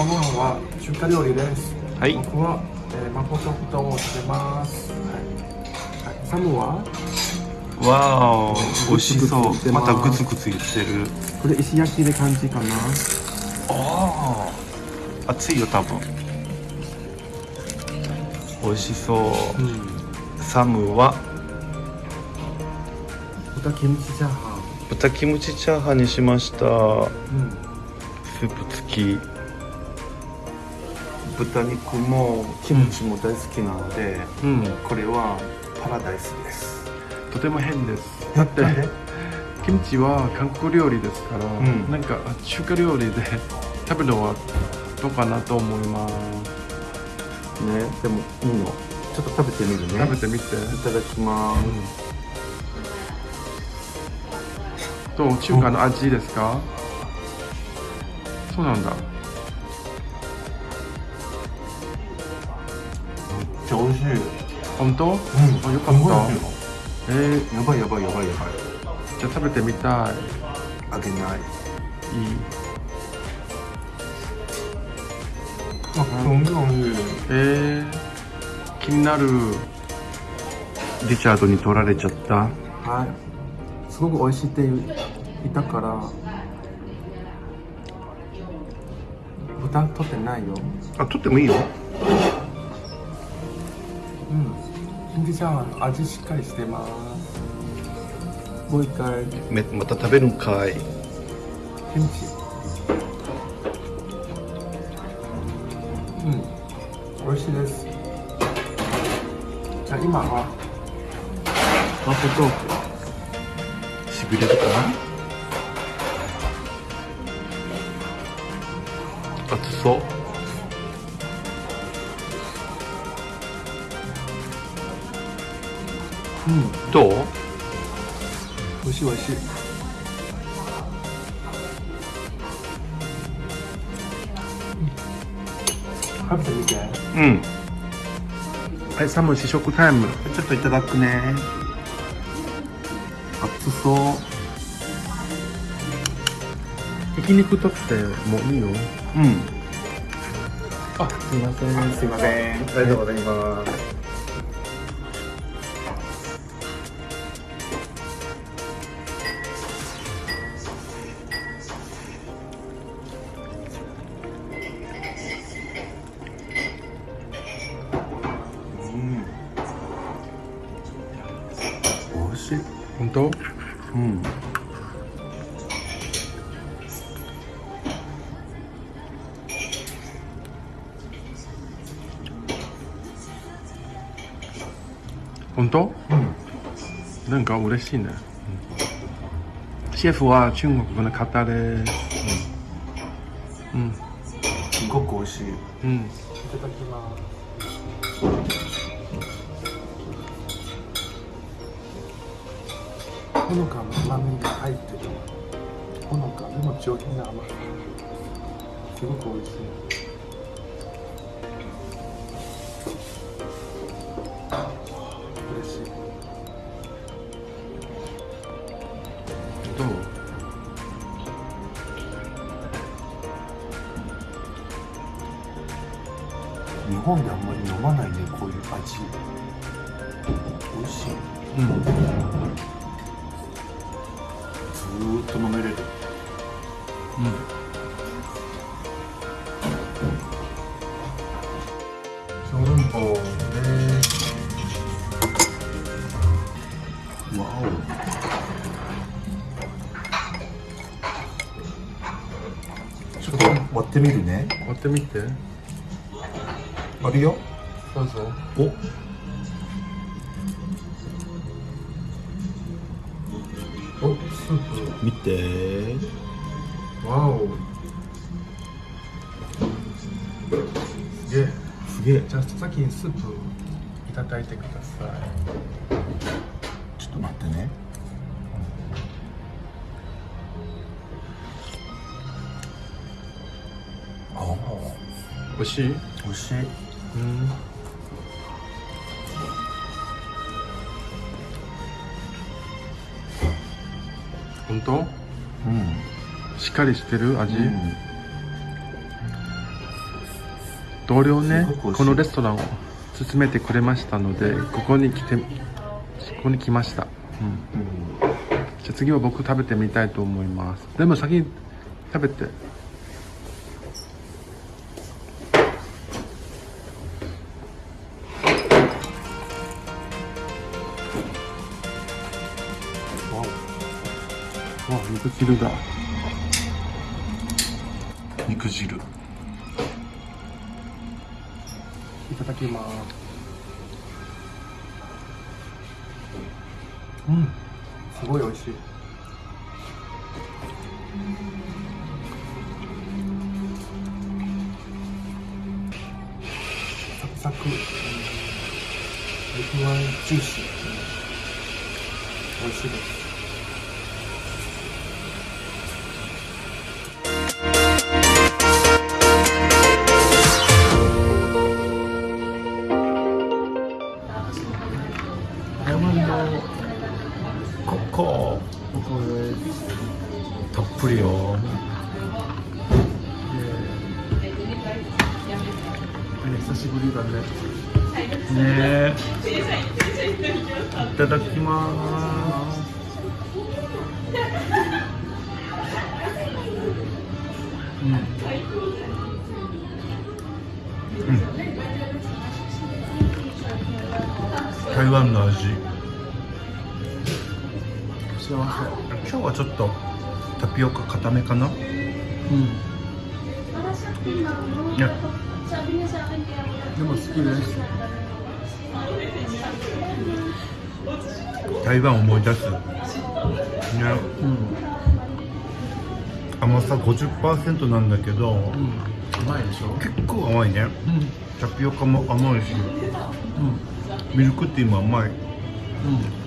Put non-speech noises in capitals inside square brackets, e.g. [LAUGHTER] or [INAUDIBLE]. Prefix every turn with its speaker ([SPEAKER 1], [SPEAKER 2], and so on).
[SPEAKER 1] 晩ご飯は中華料理です。
[SPEAKER 2] はい。
[SPEAKER 1] 僕は、えー、マポチョプトを食べます。はい、はい、サムは？
[SPEAKER 2] わー美味しそう。
[SPEAKER 1] ま
[SPEAKER 2] たグツグツ言ってる。
[SPEAKER 1] これ石焼きで感じかな。
[SPEAKER 2] ああ熱いよ多分。美味しそう。
[SPEAKER 1] うん。
[SPEAKER 2] サムは？
[SPEAKER 1] 豚キムチチャーハ
[SPEAKER 2] 豚キムチチャーハンにしました。
[SPEAKER 1] ンうん。
[SPEAKER 2] スープ付き豚肉もキムチも大好きなので、
[SPEAKER 1] うん。
[SPEAKER 2] これはパラダイスです。
[SPEAKER 1] とても変です。だって [LAUGHS] キムチは韓国料理ですから、
[SPEAKER 2] ん。
[SPEAKER 1] なんか中華料理で [LAUGHS] 食べるのはどうかなと思います、
[SPEAKER 2] ねでもいいの。ちょっと食べてみるね。
[SPEAKER 1] 食べてみて。
[SPEAKER 2] いただきます、
[SPEAKER 1] どう？中華の味ですか？そうなんだ
[SPEAKER 2] ちゃ美味しい。
[SPEAKER 1] 本当、
[SPEAKER 2] うん。
[SPEAKER 1] あよかった。えー、
[SPEAKER 2] やばいやばいやばいやばい。
[SPEAKER 1] じゃあ食べてみたい。
[SPEAKER 2] あげない。
[SPEAKER 1] いい。
[SPEAKER 2] あ本当に美味しい。
[SPEAKER 1] えー、気になる。リチャードに取られちゃった。はい。すごく美味しいって言ったから。豚取ってないよ。
[SPEAKER 2] あ取ってもいいよ
[SPEAKER 1] うん。キムチチャーハン味しっかりしてます。もう一回。
[SPEAKER 2] めまた食べるんかい。
[SPEAKER 1] キムチ。うん。美味しいです。じゃあ今はマップ豆腐
[SPEAKER 2] しびれるかな？熱そう
[SPEAKER 1] うん。
[SPEAKER 2] どう？
[SPEAKER 1] 美味しい美味しい。食べてみて。
[SPEAKER 2] うん。
[SPEAKER 1] はいサム試食タイム。
[SPEAKER 2] ちょっといただくね。
[SPEAKER 1] 熱そう。ひき肉取ってもいいよ。
[SPEAKER 2] うん。
[SPEAKER 1] あすいません。
[SPEAKER 2] すいません。ありがとうございます美味しい
[SPEAKER 1] 本当
[SPEAKER 2] うん
[SPEAKER 1] 本当
[SPEAKER 2] うん
[SPEAKER 1] なんか嬉しいね、シェフは中国の方ですほのかの甘みが入ってるほのかでも上品な甘さすごく美味しい。嬉しい。どう
[SPEAKER 2] 日本であんまり飲まない。ねこうい。う味美味しい。
[SPEAKER 1] うん
[SPEAKER 2] ーっと飲めれる。
[SPEAKER 1] 小籠包です
[SPEAKER 2] わお。ちょっと割ってみるね。
[SPEAKER 1] 割ってみて。
[SPEAKER 2] あるよ。
[SPEAKER 1] どうぞ。
[SPEAKER 2] お見て。
[SPEAKER 1] プわお。すげえ。
[SPEAKER 2] すげえ。
[SPEAKER 1] じゃあ先にスープいただいてください。
[SPEAKER 2] ちょっと待ってね。ああ。
[SPEAKER 1] 美味しい？
[SPEAKER 2] 美味しい。
[SPEAKER 1] うん本当
[SPEAKER 2] うん。
[SPEAKER 1] しっかりしてる味、
[SPEAKER 2] うん。
[SPEAKER 1] 同僚ねこのレストランを勧めてくれましたのでここに来てここに来ました、うん、
[SPEAKER 2] うん。
[SPEAKER 1] じゃあ次は僕食べてみたいと思います。でも先に食べて肉汁だ
[SPEAKER 2] お肉汁。
[SPEAKER 1] いただきます。
[SPEAKER 2] うん。
[SPEAKER 1] すごい美味しい。
[SPEAKER 2] サクサク。肉はジューシー。美味しいです
[SPEAKER 1] 久しぶりだね
[SPEAKER 2] ねいただきますうん、うん、台湾の味
[SPEAKER 1] 幸
[SPEAKER 2] 今日はちょっとタピオカ固めかな
[SPEAKER 1] うん。
[SPEAKER 2] ね
[SPEAKER 1] でも好きです
[SPEAKER 2] 台湾思い出す。ね。
[SPEAKER 1] うん。
[SPEAKER 2] 甘さ50%なんだけど
[SPEAKER 1] うん。うまいでしょ？
[SPEAKER 2] 結構甘いね。
[SPEAKER 1] うん。
[SPEAKER 2] タピオカも甘いし。
[SPEAKER 1] うん。
[SPEAKER 2] ミルクティーも甘い。
[SPEAKER 1] うん